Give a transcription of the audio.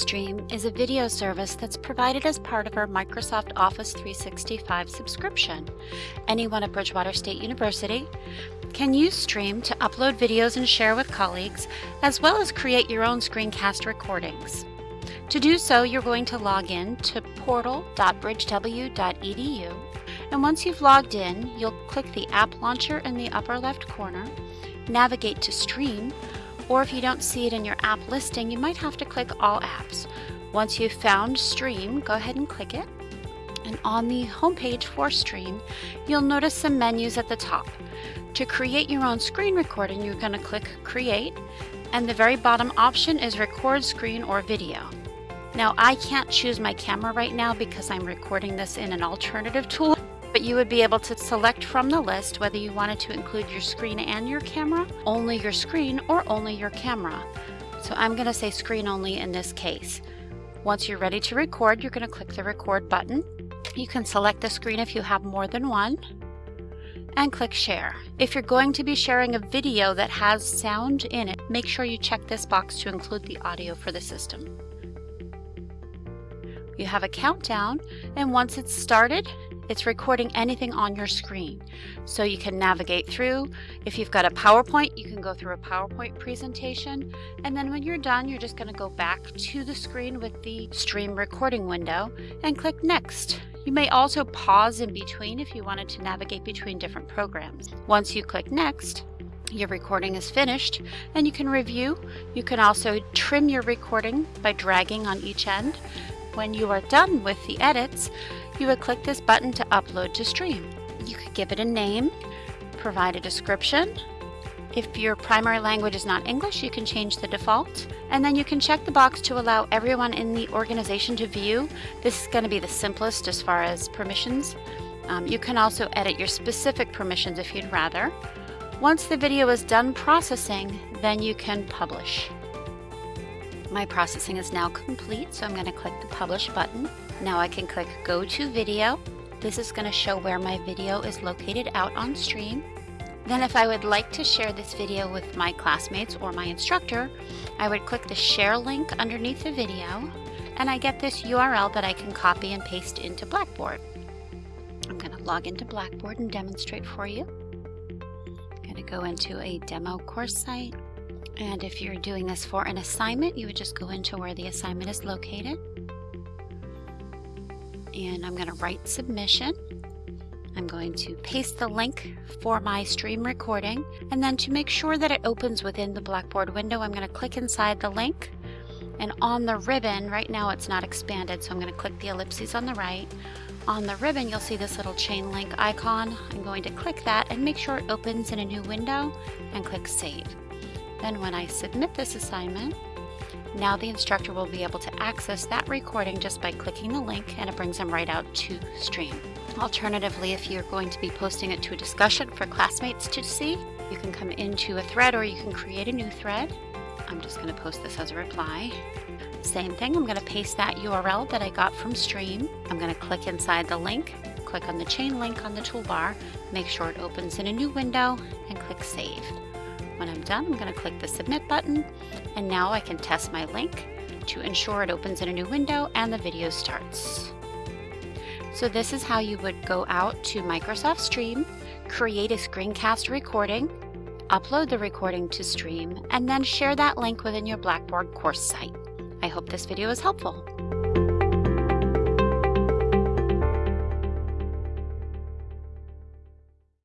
Stream is a video service that's provided as part of our Microsoft Office 365 subscription. Anyone at Bridgewater State University can use Stream to upload videos and share with colleagues, as well as create your own screencast recordings. To do so, you're going to log in to portal.bridgew.edu, and once you've logged in, you'll click the App Launcher in the upper left corner, navigate to Stream, or if you don't see it in your app listing, you might have to click All Apps. Once you've found Stream, go ahead and click it. And on the homepage for Stream, you'll notice some menus at the top. To create your own screen recording, you're going to click Create, and the very bottom option is Record Screen or Video. Now I can't choose my camera right now because I'm recording this in an alternative tool, but you would be able to select from the list whether you wanted to include your screen and your camera, only your screen, or only your camera. So I'm going to say screen only in this case. Once you're ready to record, you're going to click the record button. You can select the screen if you have more than one and click share. If you're going to be sharing a video that has sound in it, make sure you check this box to include the audio for the system. You have a countdown and once it's started, it's recording anything on your screen. So you can navigate through. If you've got a PowerPoint, you can go through a PowerPoint presentation. And then when you're done, you're just gonna go back to the screen with the stream recording window and click next. You may also pause in between if you wanted to navigate between different programs. Once you click next, your recording is finished and you can review. You can also trim your recording by dragging on each end. When you are done with the edits, you would click this button to upload to stream. You could give it a name, provide a description. If your primary language is not English, you can change the default. And then you can check the box to allow everyone in the organization to view. This is going to be the simplest as far as permissions. Um, you can also edit your specific permissions if you'd rather. Once the video is done processing, then you can publish. My processing is now complete, so I'm going to click the Publish button. Now I can click Go to Video. This is going to show where my video is located out on stream. Then if I would like to share this video with my classmates or my instructor, I would click the Share link underneath the video, and I get this URL that I can copy and paste into Blackboard. I'm going to log into Blackboard and demonstrate for you. I'm going to go into a demo course site. And if you're doing this for an assignment, you would just go into where the assignment is located and I'm going to write submission. I'm going to paste the link for my stream recording and then to make sure that it opens within the Blackboard window I'm going to click inside the link and on the ribbon, right now it's not expanded so I'm going to click the ellipses on the right. On the ribbon you'll see this little chain link icon. I'm going to click that and make sure it opens in a new window and click save. Then when I submit this assignment, now the instructor will be able to access that recording just by clicking the link and it brings them right out to stream. Alternatively, if you're going to be posting it to a discussion for classmates to see, you can come into a thread or you can create a new thread. I'm just going to post this as a reply. Same thing, I'm going to paste that URL that I got from Stream. I'm going to click inside the link, click on the chain link on the toolbar, make sure it opens in a new window, and click Save. When I'm done, I'm going to click the Submit button, and now I can test my link to ensure it opens in a new window and the video starts. So this is how you would go out to Microsoft Stream, create a screencast recording, upload the recording to Stream, and then share that link within your Blackboard course site. I hope this video is helpful.